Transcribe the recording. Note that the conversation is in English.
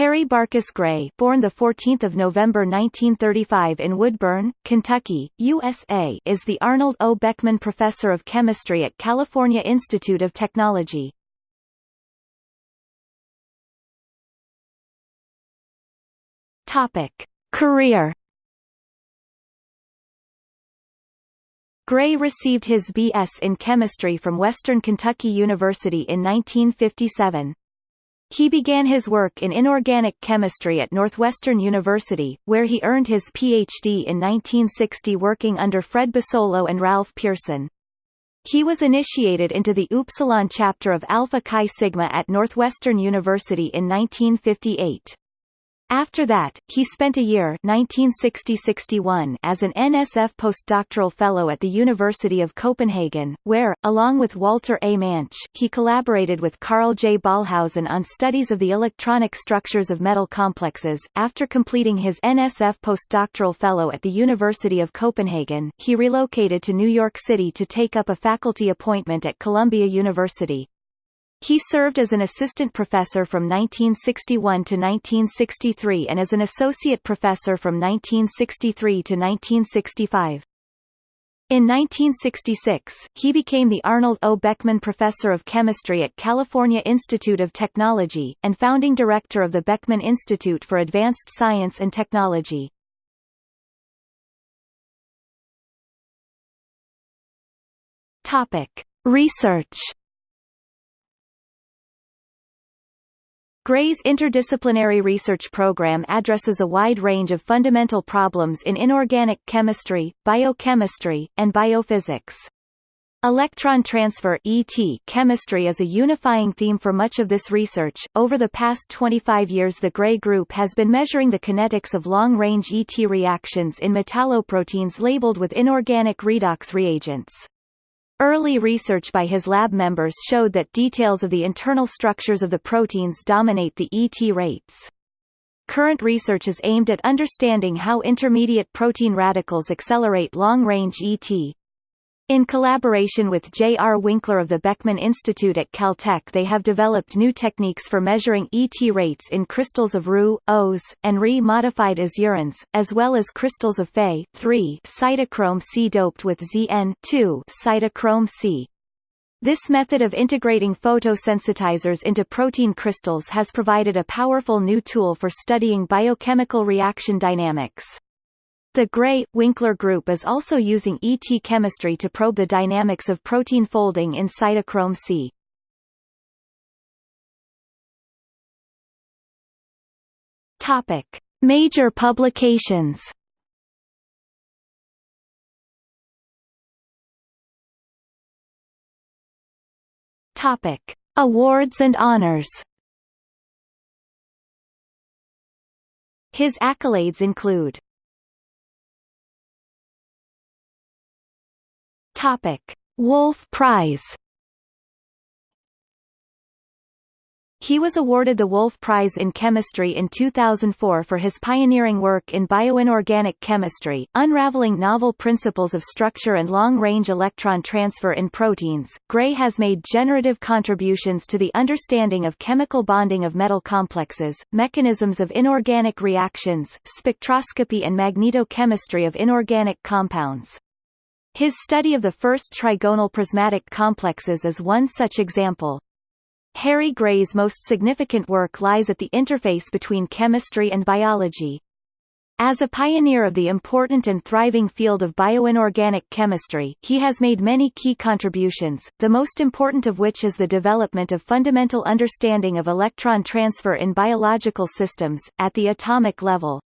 Harry Barkus Gray born 14 November 1935 in Woodburn, Kentucky, USA is the Arnold O. Beckman Professor of Chemistry at California Institute of Technology. Topic. Career Gray received his B.S. in chemistry from Western Kentucky University in 1957. He began his work in inorganic chemistry at Northwestern University, where he earned his Ph.D. in 1960 working under Fred Basolo and Ralph Pearson. He was initiated into the Upsilon chapter of Alpha Chi Sigma at Northwestern University in 1958. After that, he spent a year 1960-61 as an NSF postdoctoral fellow at the University of Copenhagen, where, along with Walter A. Manche, he collaborated with Carl J. Ballhausen on studies of the electronic structures of metal complexes. After completing his NSF postdoctoral fellow at the University of Copenhagen, he relocated to New York City to take up a faculty appointment at Columbia University. He served as an assistant professor from 1961 to 1963 and as an associate professor from 1963 to 1965. In 1966, he became the Arnold O. Beckman Professor of Chemistry at California Institute of Technology, and founding director of the Beckman Institute for Advanced Science and Technology. Research Gray's interdisciplinary research program addresses a wide range of fundamental problems in inorganic chemistry, biochemistry, and biophysics. Electron transfer ET chemistry is a unifying theme for much of this research. Over the past 25 years the Gray Group has been measuring the kinetics of long-range ET reactions in metalloproteins labeled with inorganic redox reagents. Early research by his lab members showed that details of the internal structures of the proteins dominate the ET rates. Current research is aimed at understanding how intermediate protein radicals accelerate long-range ET, in collaboration with J. R. Winkler of the Beckman Institute at Caltech they have developed new techniques for measuring ET rates in crystals of Ru, Os, and Re modified azurins, as well as crystals of Fe 3 cytochrome C doped with Zn 2 cytochrome C. This method of integrating photosensitizers into protein crystals has provided a powerful new tool for studying biochemical reaction dynamics. The Gray-Winkler group is also using ET chemistry to probe the dynamics of protein folding in cytochrome C. Topic: Major publications. Topic: Awards and honors. His accolades include Topic: Wolf Prize. He was awarded the Wolf Prize in Chemistry in 2004 for his pioneering work in bioinorganic chemistry, unraveling novel principles of structure and long-range electron transfer in proteins. Gray has made generative contributions to the understanding of chemical bonding of metal complexes, mechanisms of inorganic reactions, spectroscopy and magnetochemistry of inorganic compounds. His study of the first trigonal prismatic complexes is one such example. Harry Gray's most significant work lies at the interface between chemistry and biology. As a pioneer of the important and thriving field of bioinorganic chemistry, he has made many key contributions, the most important of which is the development of fundamental understanding of electron transfer in biological systems, at the atomic level.